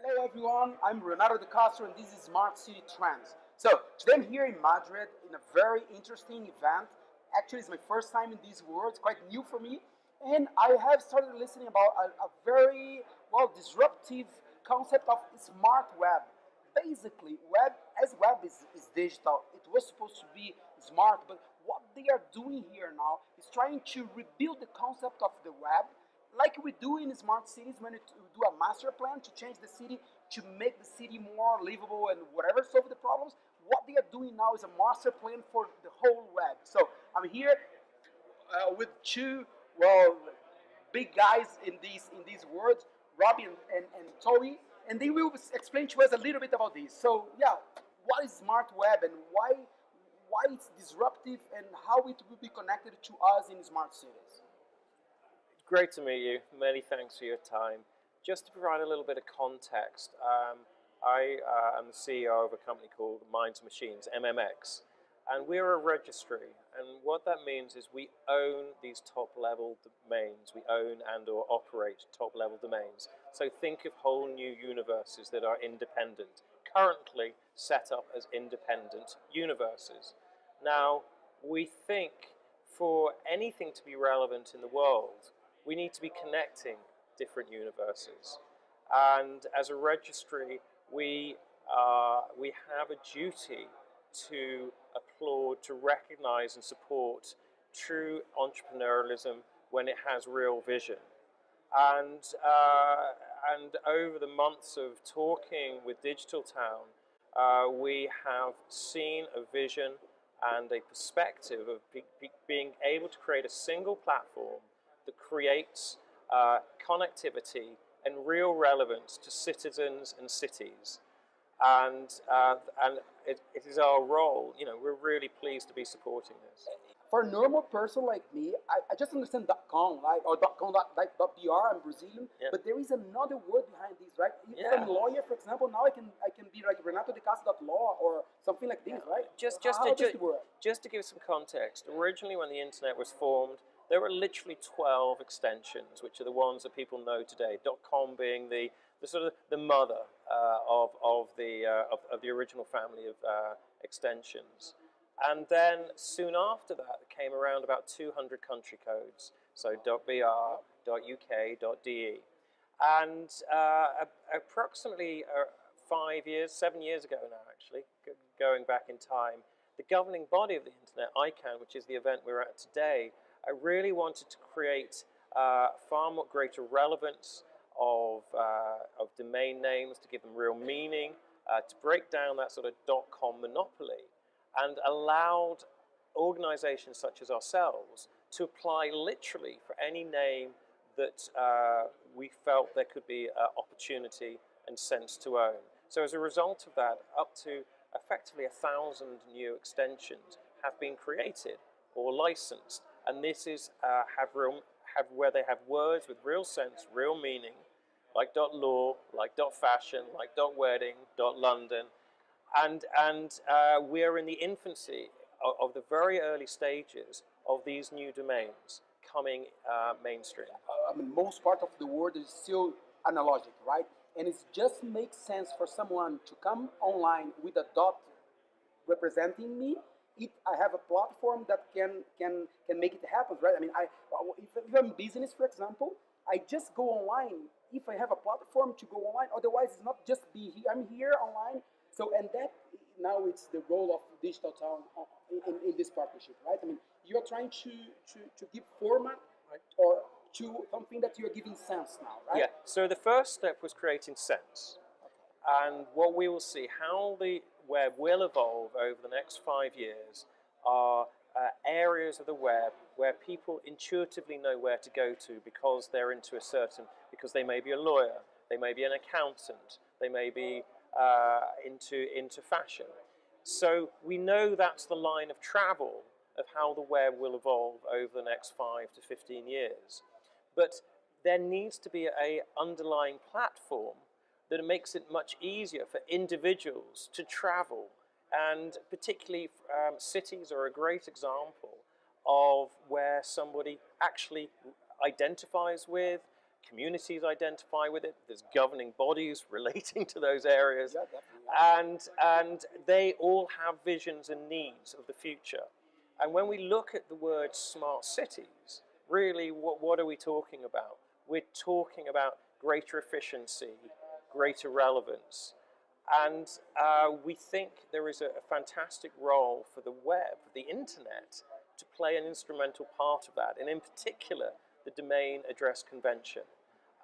Hello everyone, I'm Renato De Castro and this is Smart City Trends. So today I'm here in Madrid in a very interesting event. Actually it's my first time in these worlds, quite new for me. And I have started listening about a, a very, well, disruptive concept of smart web. Basically, web as web is, is digital, it was supposed to be smart, but what they are doing here now is trying to rebuild the concept of the web like we do in smart cities when we do a master plan to change the city to make the city more livable and whatever solve the problems what they are doing now is a master plan for the whole web. So i'm here uh, with two well big guys in these in these words robbie and, and, and Toby, and they will explain to us a little bit about this. So yeah what is smart web and why why it's disruptive and how it will be connected to us in smart cities Great to meet you. Many thanks for your time. Just to provide a little bit of context, um, I uh, am the CEO of a company called Minds Machines, MMX, and we're a registry. And what that means is we own these top-level domains. We own and or operate top-level domains. So think of whole new universes that are independent, currently set up as independent universes. Now, we think for anything to be relevant in the world, we need to be connecting different universes. And as a registry, we, uh, we have a duty to applaud, to recognize and support true entrepreneurialism when it has real vision. And, uh, and over the months of talking with Digital Town, uh, we have seen a vision and a perspective of be, be, being able to create a single platform that creates uh, connectivity and real relevance to citizens and cities. And, uh, and it, it is our role, you know, we're really pleased to be supporting this. For a normal person like me, I, I just understand .com, right, or .com, Like .br, I'm Brazilian, yeah. but there is another word behind this, right? If yeah. I'm a lawyer, for example, now I can I can be like Renato de Law or something like this, right? Just, just, to, just, just to give some context, originally when the internet was formed, there are literally 12 extensions, which are the ones that people know today. .com being the, the sort of the mother uh, of, of, the, uh, of, of, the original family of uh, extensions. And then soon after that came around about 200 country codes. So .br, .uk, .de. And uh, approximately uh, five years, seven years ago now actually, going back in time, the governing body of the internet, ICANN, which is the event we're at today, I really wanted to create uh, far more greater relevance of, uh, of domain names to give them real meaning, uh, to break down that sort of dot-com monopoly and allowed organizations such as ourselves to apply literally for any name that uh, we felt there could be uh, opportunity and sense to own. So as a result of that, up to effectively a thousand new extensions have been created or licensed and this is uh, have real have where they have words with real sense, real meaning, like dot law, like dot fashion, like dot wedding, dot London, and and uh, we're in the infancy of, of, the very early stages of these new domains coming uh, mainstream. I mean, most part of the world is still analogic, right? And it just makes sense for someone to come online with a dot representing me it, I have a platform that can can can make it happen, right? I mean, I if, if I'm business, for example, I just go online if I have a platform to go online. Otherwise, it's not just be here. I'm here online. So, and that now it's the role of Digital Town uh, in, in this partnership, right? I mean, you are trying to to to give format right. or to something that you are giving sense now, right? Yeah. So the first step was creating sense. And what we will see, how the web will evolve over the next five years are uh, areas of the web where people intuitively know where to go to because they're into a certain, because they may be a lawyer, they may be an accountant, they may be uh, into, into fashion. So we know that's the line of travel of how the web will evolve over the next five to 15 years. But there needs to be a underlying platform that makes it much easier for individuals to travel. And particularly um, cities are a great example of where somebody actually identifies with, communities identify with it. There's governing bodies relating to those areas, and and they all have visions and needs of the future. And when we look at the word smart cities, really, what what are we talking about? We're talking about greater efficiency, greater relevance, and uh, we think there is a, a fantastic role for the web, the internet, to play an instrumental part of that, and in particular, the domain address convention.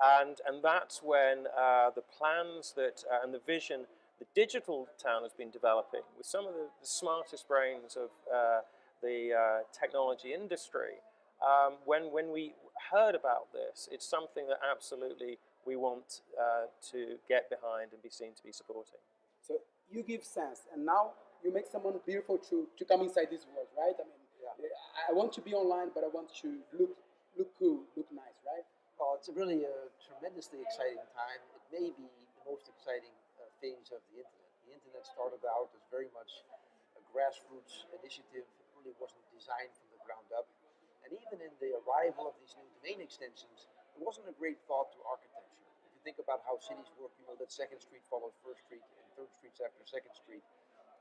And, and that's when uh, the plans that, uh, and the vision the digital town has been developing with some of the, the smartest brains of uh, the uh, technology industry. Um, when, when we heard about this, it's something that absolutely we want uh, to get behind and be seen to be supporting. So you give sense, and now you make someone beautiful to, to come inside this world, right? I mean, I want to be online, but I want to look look cool, look nice, right? Well, it's really a tremendously exciting time. It may be the most exciting uh, phase of the internet. The internet started out as very much a grassroots initiative. It really wasn't designed from the ground up. And even in the arrival of these new domain extensions, it wasn't a great thought to architecture. Think about how cities work, you know that Second Street follows First Street and Third Street's after Second Street.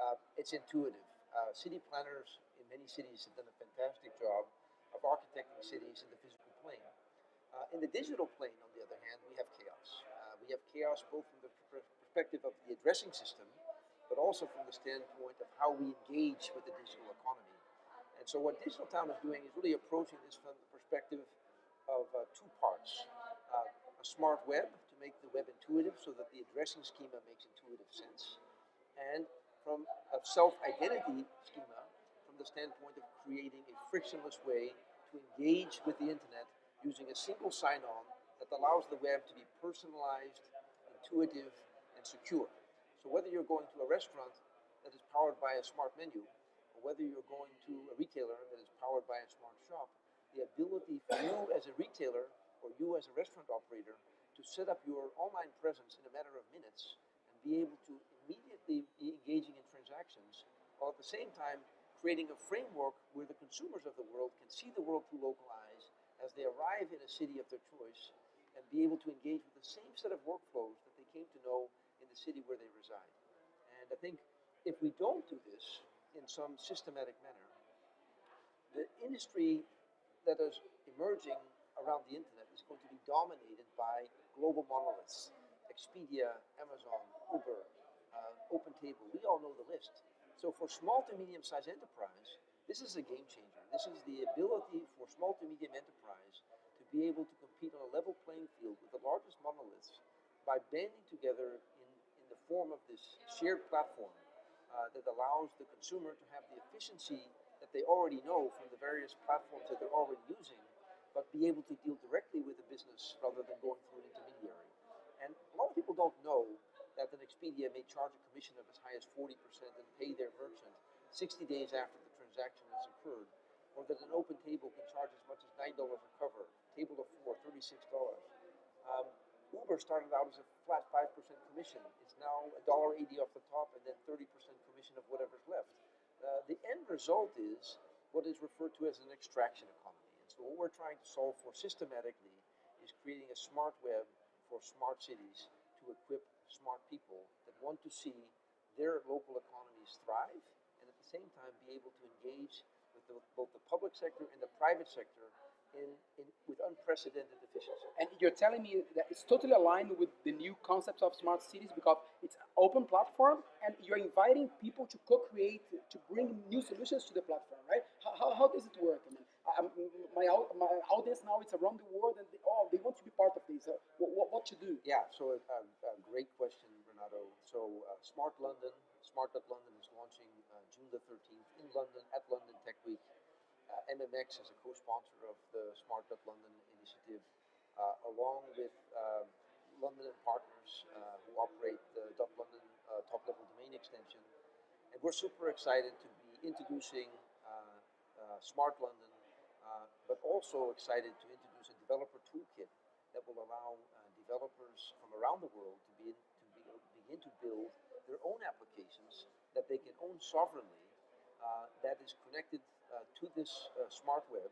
Uh, it's intuitive. Uh, city planners in many cities have done a fantastic job of architecting cities in the physical plane. Uh, in the digital plane, on the other hand, we have chaos. Uh, we have chaos both from the pr- perspective of the addressing system, but also from the standpoint of how we engage with the digital economy. And so, what Digital Town is doing is really approaching this from the perspective of uh, two parts uh, a smart web make the web intuitive so that the addressing schema makes intuitive sense, and from a self identity schema from the standpoint of creating a frictionless way to engage with the internet using a single sign on that allows the web to be personalized, intuitive, and secure. So, whether you're going to a restaurant that is powered by a smart menu, or whether you're going to a retailer that is powered by a smart shop, the ability for you as a retailer or you as a restaurant operator to set up your online presence in a matter of minutes and be able to immediately be engaging in transactions while at the same time creating a framework where the consumers of the world can see the world through local eyes as they arrive in a city of their choice and be able to engage with the same set of workflows that they came to know in the city where they reside. And I think if we don't do this in some systematic manner, the industry that is emerging around the internet is going to be dominated by global monoliths. Expedia, Amazon, Uber, uh, OpenTable, we all know the list. So for small to medium sized enterprise, this is a game changer. This is the ability for small to medium enterprise to be able to compete on a level playing field with the largest monoliths by banding together in, in the form of this shared platform uh, that allows the consumer to have the efficiency that they already know from the various platforms that they're already using, but be able to deal directly with the business rather than going through an intermediary. And a lot of people don't know that an Expedia may charge a commission of as high as 40% and pay their merchant 60 days after the transaction has occurred, or that an OpenTable can charge as much as $9 a cover, table of four, $36. Um, Uber started out as a flat 5% commission. It's now $1.80 off the top and then 30% commission of whatever's left. Uh, the end result is what is referred to as an extraction economy. So, what we're trying to solve for systematically is creating a smart web for smart cities to equip smart people that want to see their local economies thrive and at the same time be able to engage with the, both the public sector and the private sector in, in, with unprecedented efficiency. And you're telling me that it's totally aligned with the new concepts of smart cities because it's an open platform and you're inviting people to co-create, to bring new solutions to the platform, right? How, how, how does it work? I mean, I, my, my audience now it's around the world and they, oh, they want to be part of this. Uh, what, what to do? Yeah, so a, a, a great question, Renato. So uh, Smart London, Smart.London is launching uh, June the 13th in London at London Tech Week. Uh, MMX is a co-sponsor of the Smart London initiative, uh, along with uh, London and partners uh, who operate the London uh, top-level domain extension. And we're super excited to be introducing Smart London, but also excited to introduce a developer toolkit that will allow developers from around the world to, be, to be, begin to build their own applications that they can own sovereignly that is connected uh, to this uh, smart web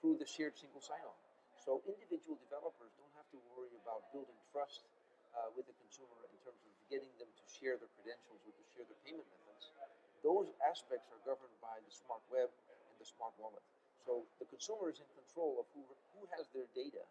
through the shared single sign-on. So individual developers don't have to worry about building trust uh, with the consumer in terms of getting them to share their credentials or to share their payment methods. Those aspects are governed by the smart web and the smart wallet. So consumer is in control of who, who has their data,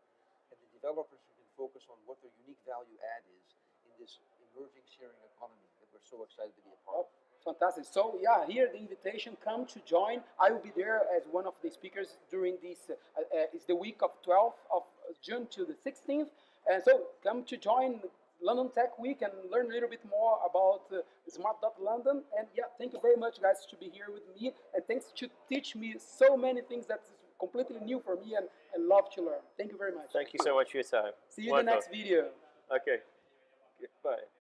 and the developers who can focus on what their unique value add is in this emerging sharing economy that we're so excited to be a part of. Fantastic. So yeah, here the invitation. Come to join. I will be there as one of the speakers during this. Uh, uh, it's the week of 12th of June to the 16th, and so come to join London Tech Week and learn a little bit more about uh, Smart London. And yeah, thank you very much, guys, to be here with me, and thanks to teach me so many things that's completely new for me and, and love to learn. Thank you very much. Thank you so much for your time. See you in the next video. Okay. Bye.